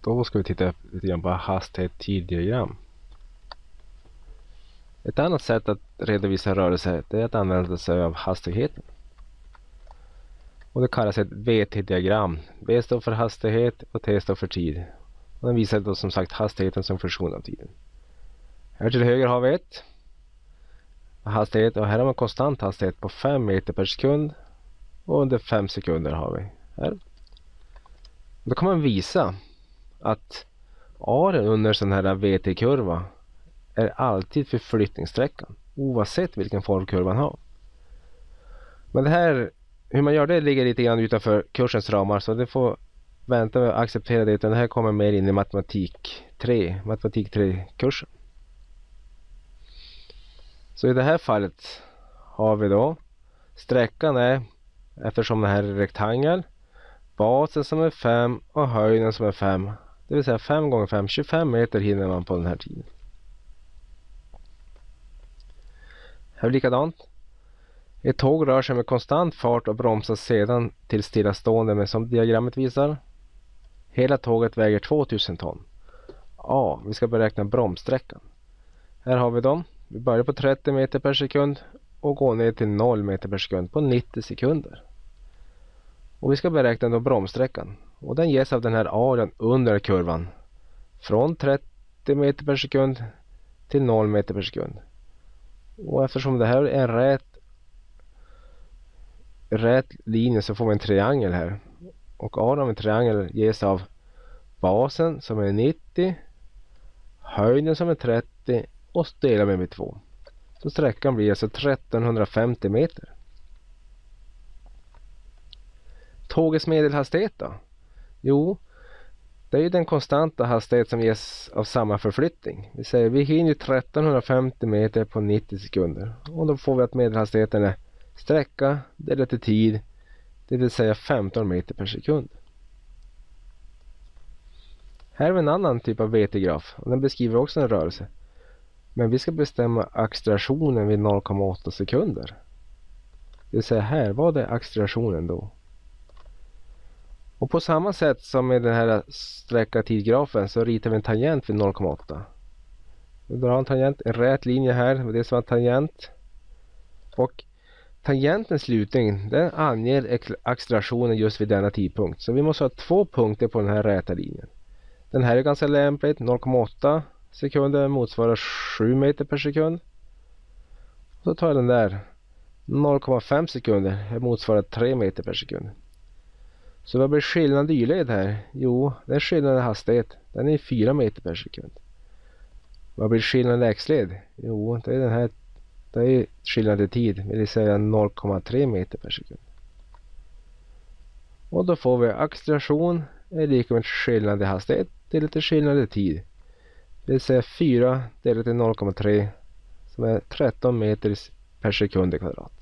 Då ska vi titta lite grann på hastighet tiddiagram. Ett annat sätt att redovisa rörelse är att använda sig av hastigheten. Och det kallas ett VT-diagram. V står för hastighet och T står för tid. Och den visar då som sagt hastigheten som funktion av tiden. Här till höger har vi ett hastighet och här har man konstant hastighet på 5 meter per sekund och under 5 sekunder har vi här. Då kan man visa att aren under sån här VT-kurva är alltid förflyttningssträckan oavsett vilken form kurvan har. Men det här, hur man gör det ligger lite grann utanför kursens ramar så det får vänta med att acceptera det utan det här kommer mer in i matematik 3, matematik 3-kursen. Så i det här fallet har vi då sträckan är eftersom det här är rektangel basen som är 5 och höjden som är 5 det vill säga 5 gånger 5, 25 meter hinner man på den här tiden. Här är likadant. Ett tåg rör sig med konstant fart och bromsar sedan till stillastående men som diagrammet visar. Hela tåget väger 2000 ton. A. Vi ska beräkna bromssträckan. Här har vi dem. Vi börjar på 30 meter per sekund och går ner till 0 meter per sekund på 90 sekunder. Och vi ska beräkna då bromssträckan. Och den ges av den här arean under kurvan. Från 30 meter per sekund till 0 meter per sekund. Och eftersom det här är en rät, rät linje så får vi en triangel här. Och arean av en triangel ges av basen som är 90, höjden som är 30 och delar med med 2. Så sträckan blir alltså 1350 meter. Tågets medelhastighet då? Jo, det är ju den konstanta hastighet som ges av samma förflyttning. Vi säger vi hinner 1350 meter på 90 sekunder. Och då får vi att medelhastigheten är sträcka delat till tid. Det vill säga 15 meter per sekund. Här har vi en annan typ av VT-graf och den beskriver också en rörelse. Men vi ska bestämma accelerationen vid 0,8 sekunder. Det vill säga här, vad är accelerationen då? Och på samma sätt som med den här sträcka tidgrafen så ritar vi en tangent vid 0,8. Vi drar en tangent, en rät linje här, det är som en tangent. Och tangentens slutning den anger accelerationen just vid denna tidpunkt. Så vi måste ha två punkter på den här räta linjen. Den här är ganska lämpligt, 0,8 sekunder motsvarar 7 meter per sekund. Och Så tar jag den där, 0,5 sekunder motsvarar 3 meter per sekund. Så vad blir skillnaden i y-led här? Jo, den skillnaden i hastighet. Den är 4 meter per sekund. Vad blir skillnaden i x-led? Jo, det är den här. Det är skillnad i tid, det vill säga 0,3 meter per sekund. Och då får vi acceleration är lika med skillnad i hastighet delat i skillnad i tid. Det vill säga 4 delat till 0,3 som är 13 meter per sekund i kvadrat.